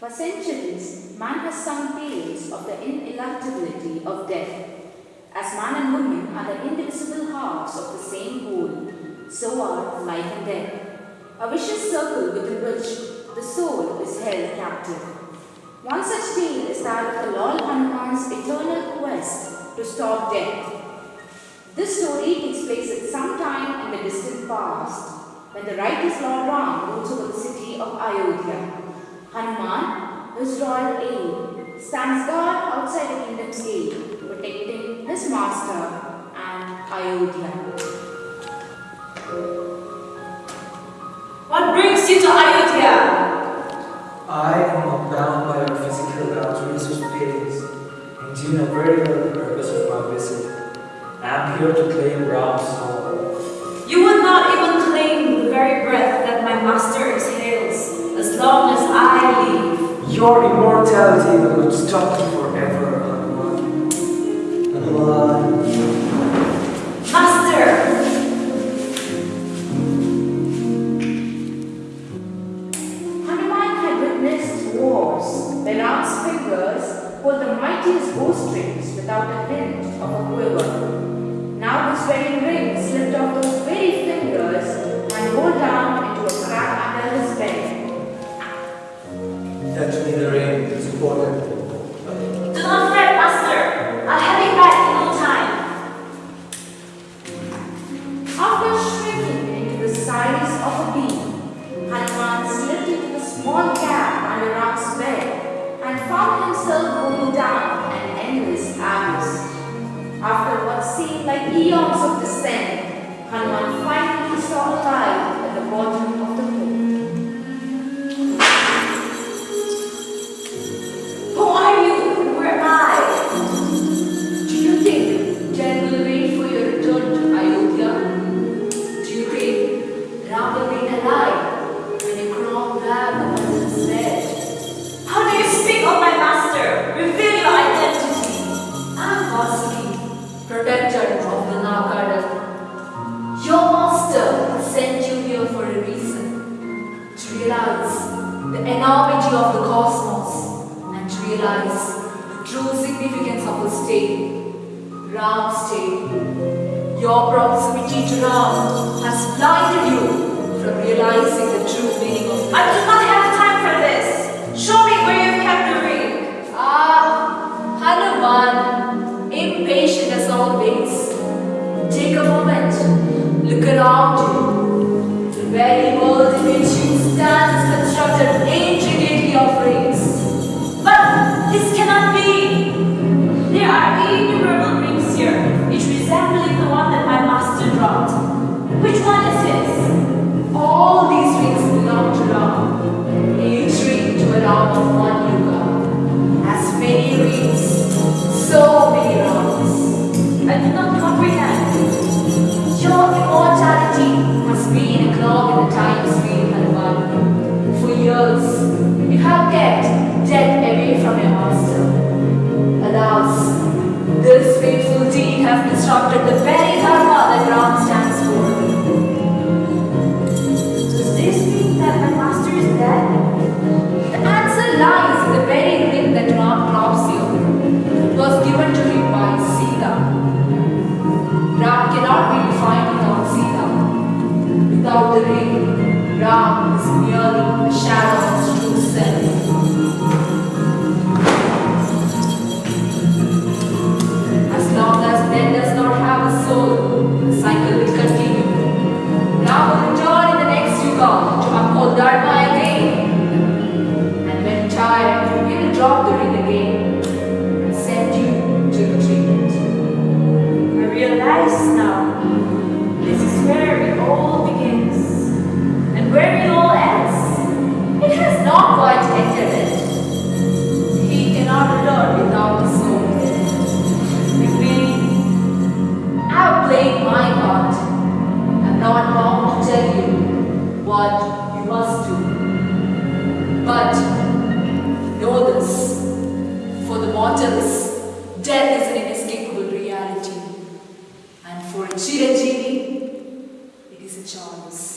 For centuries, man has sung tales of the ineluctability of death. As man and woman are the indivisible halves of the same whole, so are life and death. A vicious circle within which the soul is held captive. One such tale is that of the Lord Hanuman's eternal quest to stop death. This story takes place at some time in the distant past, when the righteous Lord Ram rules over the city of Ayodhya. Hanuman, his royal aide, stands guard outside the kingdom's gate, protecting his master and Ayodhya. What brings you to Ayodhya? I am bound by your physical boundaries or pains, and you know very well the purpose of my visit. I am here to claim Ram's soul. Immortality will stop forever, Hanuman. Hanuman. Master! Hanuman had witnessed wars where Ram's fingers hold the mightiest bowstrings without a hint of a quiver. Now his wedding ring slipped off those very fingers found of the cosmos and to realize the true significance of the stay. Ram's stay. Your proximity to Ram has blinded you from realizing the true meaning of I do not have time for this. Show me where you've kept the ring. Ah, Hanuman, impatient as always. Take a moment, look around you. The have constructed the very dharma that Ram stands for. Does this mean that my master is dead? The answer lies in the very thing that Ram drops here. It was given to him by Sita. Ram cannot be defined without Sita. Without the ring, Ram is merely a shadow of his true self. what you must do. But know this, for the mortals, death is an inescapable reality. And for a Chiranjivi, it is a chance.